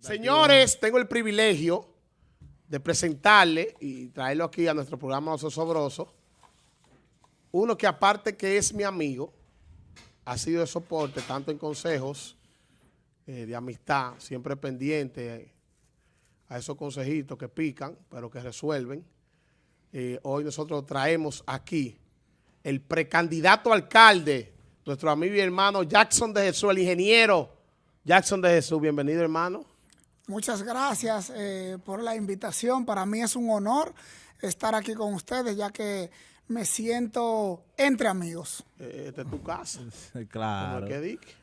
Señores, tengo el privilegio de presentarle y traerlo aquí a nuestro programa Oso Sobroso. Uno que aparte que es mi amigo, ha sido de soporte tanto en consejos eh, de amistad, siempre pendiente a esos consejitos que pican, pero que resuelven. Eh, hoy nosotros traemos aquí el precandidato alcalde, nuestro amigo y hermano Jackson de Jesús, el ingeniero Jackson de Jesús. Bienvenido, hermano. Muchas gracias eh, por la invitación. Para mí es un honor estar aquí con ustedes, ya que me siento entre amigos. Eh, esta es tu casa. claro.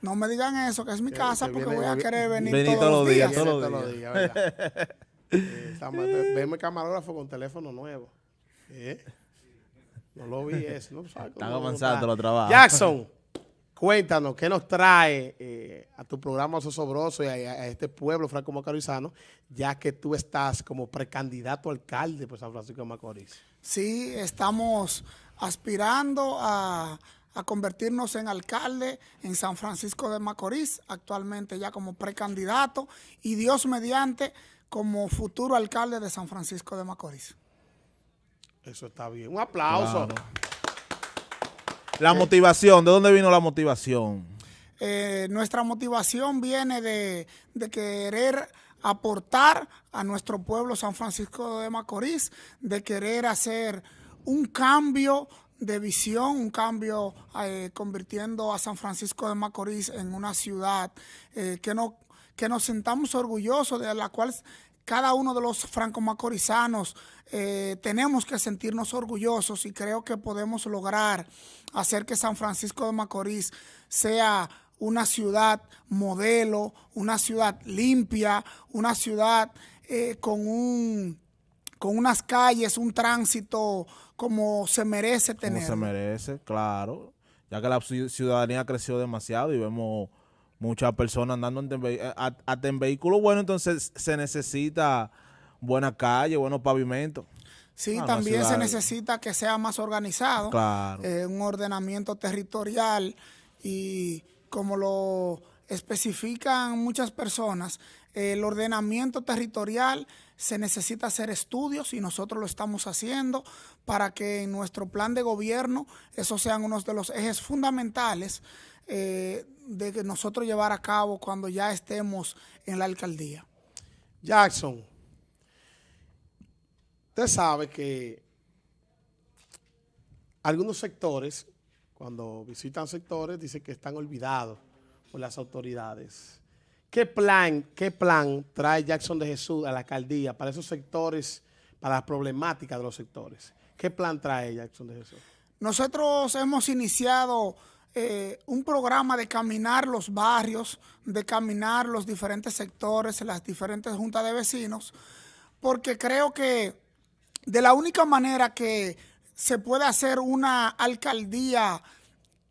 No me digan eso, que es mi casa, porque voy a querer venir, todos, los días. Todos los días, ¿verdad? eh, veme camarógrafo con teléfono nuevo. ¿Eh? No lo vi eso. No Están avanzando los trabajos. Jackson. Cuéntanos, ¿qué nos trae eh, a tu programa Sosobroso y a, este pueblo franco macorizano, ya que tú estás como precandidato alcalde por San Francisco de Macorís? Sí, estamos aspirando a, convertirnos en alcalde en San Francisco de Macorís, actualmente ya como precandidato, y Dios mediante como futuro alcalde de San Francisco de Macorís. Eso está bien. Un aplauso. La motivación, ¿de dónde vino la motivación? Eh, nuestra motivación viene de, querer aportar a nuestro pueblo San Francisco de Macorís, de querer hacer un cambio de visión, un cambio eh, convirtiendo a San Francisco de Macorís en una ciudad eh, que, no, que nos sentamos orgullosos, de la cual cada uno de los franco-macorizanos eh, tenemos que sentirnos orgullosos y creo que podemos lograr hacer que San Francisco de Macorís sea una ciudad modelo, una ciudad limpia, una ciudad eh, con, un, con unas calles, un tránsito como se merece tener. Como se merece, claro. Ya que la ciudadanía creció demasiado y vemos muchas personas andando en, hasta en vehículos bueno, entonces se necesita buena calle, buenos pavimentos. Sí, también se necesita que sea más organizado, eh, un ordenamiento territorial y como lo especifican muchas personas, el ordenamiento territorial se necesita hacer estudios y nosotros lo estamos haciendo para que en nuestro plan de gobierno esos sean unos de los ejes fundamentales eh, de que nosotros llevar a cabo cuando ya estemos en la alcaldía. Jackson, usted sabe que algunos sectores, cuando visitan sectores, dicen que están olvidados por las autoridades. ¿Qué plan, qué plan trae Jackson de Jesús a la alcaldía para esos sectores, para las problemáticas de los sectores? ¿Qué plan trae Jackson de Jesús? Nosotros hemos iniciado eh, un programa de caminar los barrios, de caminar los diferentes sectores, las diferentes juntas de vecinos, porque creo que de la única manera que se puede hacer una alcaldía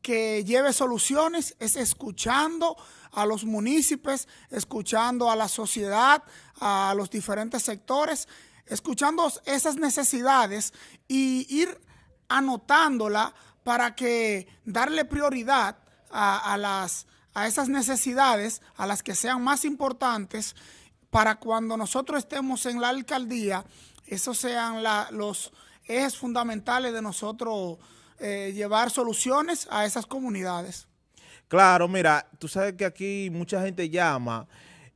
que lleve soluciones es escuchando a los municipios, escuchando a la sociedad, a los diferentes sectores, escuchando esas necesidades y ir anotándola para que darle prioridad a, las, a esas necesidades, a las que sean más importantes, para cuando nosotros estemos en la alcaldía, esos sean los ejes fundamentales de nosotros eh, llevar soluciones a esas comunidades. Claro, mira, tú sabes que aquí mucha gente llama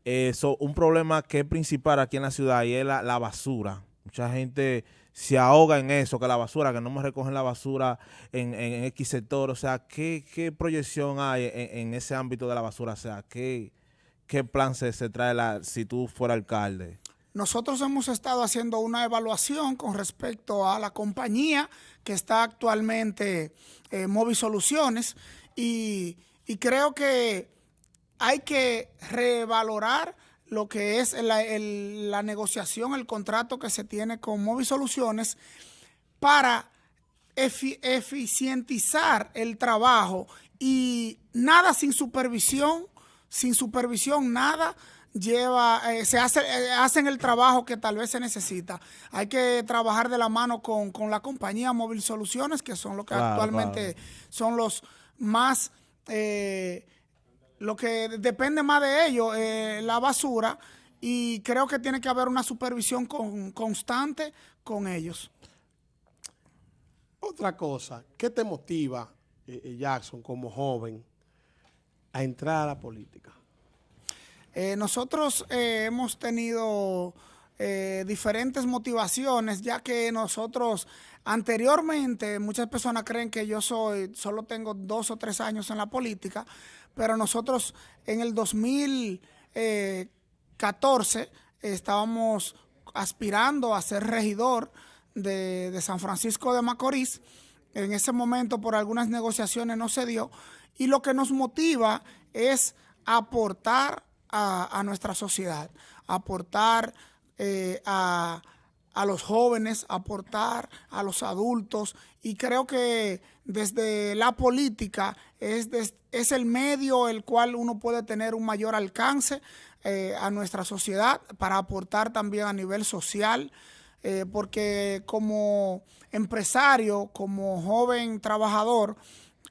eso, un problema que es principal aquí en la ciudad y es la, la basura. Mucha gente se ahoga en eso, que la basura, que no me recogen la basura en, en X sector. O sea, ¿qué, proyección hay en, ese ámbito de la basura? O sea, ¿qué, qué plan se, se trae la, si tú fueras alcalde? Nosotros hemos estado haciendo una evaluación con respecto a la compañía que está actualmente en eh, Movi Soluciones y, y creo que hay que revalorar lo que es la, negociación, el contrato que se tiene con Movi Soluciones para eficientizar el trabajo y nada sin supervisión, sin supervisión nada lleva, eh, se hace, eh, hacen el trabajo que tal vez se necesita. Hay que trabajar de la mano con, la compañía Móvil Soluciones, que son los que actualmente son los más... Eh, lo que depende más de ellos, eh, la basura, y creo que tiene que haber una supervisión constante con ellos. Otra cosa, ¿qué te motiva, eh, eh, Jackson, como joven, a entrar a la política? Eh, nosotros hemos tenido diferentes motivaciones, ya que nosotros anteriormente, muchas personas creen que yo soy, solo tengo dos o tres años en la política, pero nosotros en el 2014 estábamos aspirando a ser regidor de, San Francisco de Macorís. En ese momento por algunas negociaciones no se dio y lo que nos motiva es aportar a, nuestra sociedad, aportar eh, a, los jóvenes, aportar a los adultos. Y creo que desde la política es, es el medio el cual uno puede tener un mayor alcance eh, a nuestra sociedad para aportar también a nivel social, eh, porque como empresario, como joven trabajador,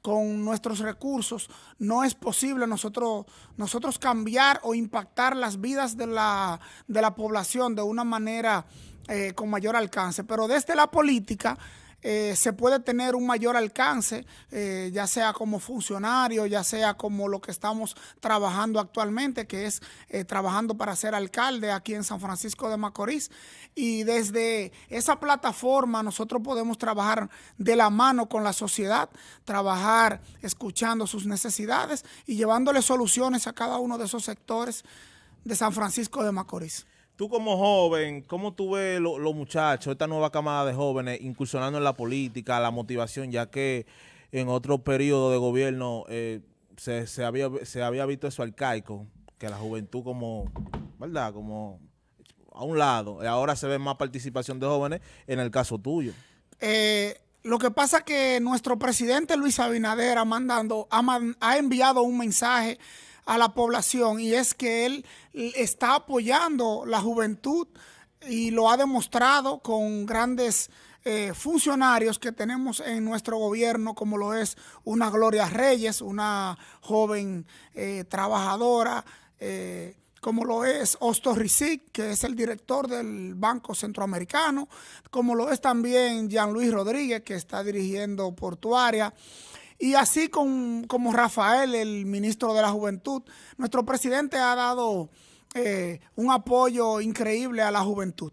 con nuestros recursos, no es posible nosotros, nosotros cambiar o impactar las vidas de la, de la población de una manera eh, con mayor alcance. Pero desde la política eh, se puede tener un mayor alcance, eh, ya sea como funcionario, ya sea como lo que estamos trabajando actualmente, que es eh, trabajando para ser alcalde aquí en San Francisco de Macorís. Y desde esa plataforma nosotros podemos trabajar de la mano con la sociedad, trabajar escuchando sus necesidades y llevándole soluciones a cada uno de esos sectores de San Francisco de Macorís. Tú como joven, ¿cómo tú ves los muchachos, esta nueva camada de jóvenes incursionando en la política, la motivación, ya que en otro periodo de gobierno eh, se, había, visto eso arcaico, que la juventud como, ¿verdad? Como a un lado, ahora se ve más participación de jóvenes en el caso tuyo. Eh, lo que pasa es que nuestro presidente Luis Abinader ha, mandando, ha enviado un mensaje a la población y es que él está apoyando la juventud y lo ha demostrado con grandes eh, funcionarios que tenemos en nuestro gobierno, como lo es una Gloria Reyes, una joven eh, trabajadora, eh, como lo es Osto Rizic, que es el director del Banco Centroamericano, como lo es también Jean Luis Rodríguez, que está dirigiendo Portuaria, y así con, como Rafael, el ministro de la Juventud, nuestro presidente ha dado eh, un apoyo increíble a la juventud.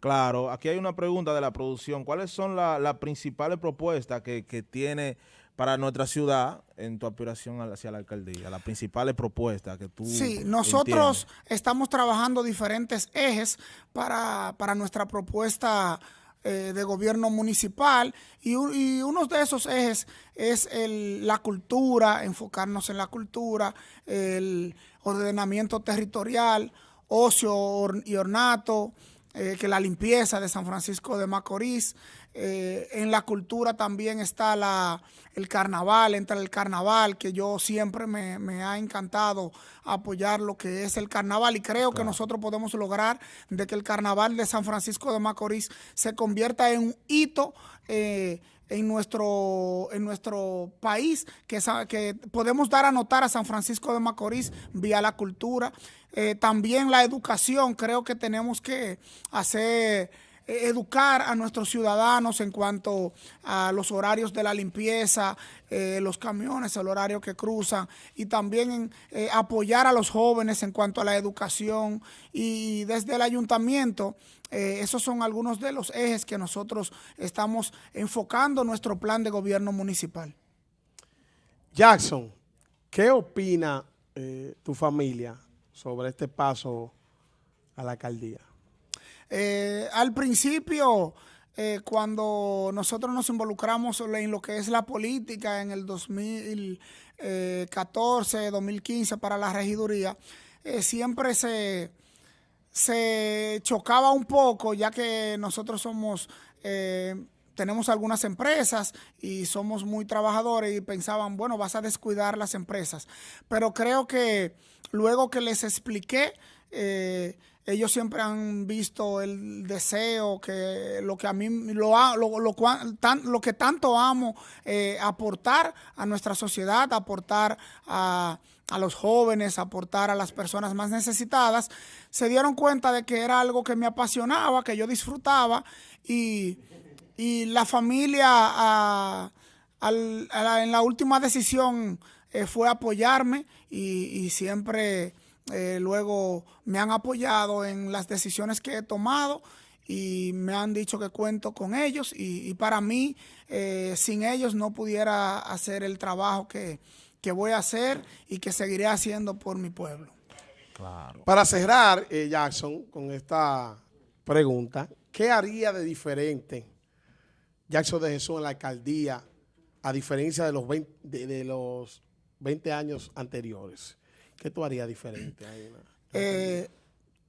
Claro, aquí hay una pregunta de la producción. ¿Cuáles son las principales propuestas que, tiene para nuestra ciudad en tu aspiración hacia la alcaldía? Las principales propuestas que tú Sí, nosotros estamos trabajando diferentes ejes para, para nuestra propuesta eh, de gobierno municipal y, uno de esos ejes es la cultura, enfocarnos en la cultura, el ordenamiento territorial, ocio y ornato, eh, que la limpieza de San Francisco de Macorís. Eh, en la cultura también está la, el carnaval, entra el carnaval, que yo siempre me, ha encantado apoyar lo que es el carnaval y creo que nosotros podemos lograr de que el carnaval de San Francisco de Macorís se convierta en un hito eh, en nuestro, en nuestro país, que, que podemos dar a notar a San Francisco de Macorís vía la cultura. Eh, también la educación, creo que tenemos que hacer eh, educar a nuestros ciudadanos en cuanto a los horarios de la limpieza, eh, los camiones, el horario que cruzan y también eh, apoyar a los jóvenes en cuanto a la educación y desde el ayuntamiento esos son algunos de los ejes que nosotros estamos enfocando nuestro plan de gobierno municipal. Jackson, ¿qué opina tu familia sobre este paso a la alcaldía? Eh, al principio, eh, cuando nosotros nos involucramos en lo que es la política en el 2014, 2015 para la regiduría, eh, siempre se, se chocaba un poco, ya que nosotros somos tenemos algunas empresas y somos muy trabajadores y pensaban, bueno, vas a descuidar las empresas. Pero creo que luego que les expliqué, eh, ellos siempre han visto el deseo que lo que a mí lo, lo, lo, que tanto amo eh, aportar a nuestra sociedad, aportar a, a los jóvenes, aportar a las personas más necesitadas, se dieron cuenta de que era algo que me apasionaba, que yo disfrutaba y, la familia en la última decisión eh, fue apoyarme y, siempre eh, luego me han apoyado en las decisiones que he tomado y me han dicho que cuento con ellos y, para mí eh, sin ellos no pudiera hacer el trabajo que, que, voy a hacer y que seguiré haciendo por mi pueblo. Claro. Para cerrar, eh, Jackson, con esta pregunta, ¿qué haría de diferente Jackson de Jesús en la alcaldía a diferencia de los 20, de, los 20 años anteriores? ¿Qué tú harías diferente? Eh,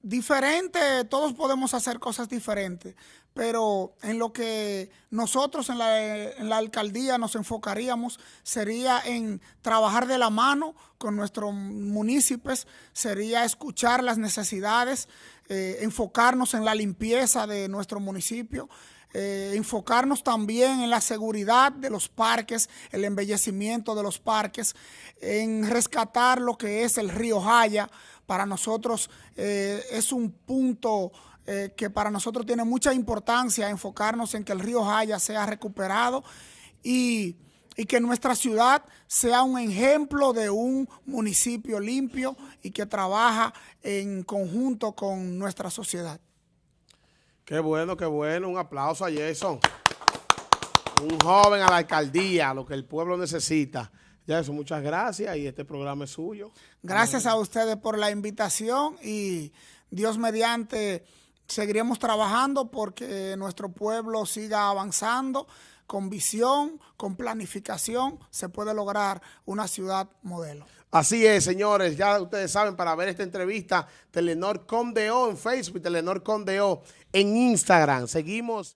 diferente, todos podemos hacer cosas diferentes, pero en lo que nosotros en la, alcaldía nos enfocaríamos sería en trabajar de la mano con nuestros municipios, sería escuchar las necesidades, eh, enfocarnos en la limpieza de nuestro municipio, eh, enfocarnos también en la seguridad de los parques, el embellecimiento de los parques, en rescatar lo que es el río Jaya, para nosotros eh, es un punto eh, que para nosotros tiene mucha importancia enfocarnos en que el río Jaya sea recuperado y, que nuestra ciudad sea un ejemplo de un municipio limpio y que trabaja en conjunto con nuestra sociedad. Qué bueno, qué bueno. Un aplauso a Jason. Un joven a la alcaldía, lo que el pueblo necesita. Eso, muchas gracias y este programa es suyo. Gracias a ustedes por la invitación y Dios mediante seguiremos trabajando porque nuestro pueblo siga avanzando con visión, con planificación, se puede lograr una ciudad modelo. Así es, señores, ya ustedes saben, para ver esta entrevista, Telenor Condeo en Facebook, Telenor Condeo en Instagram. Seguimos.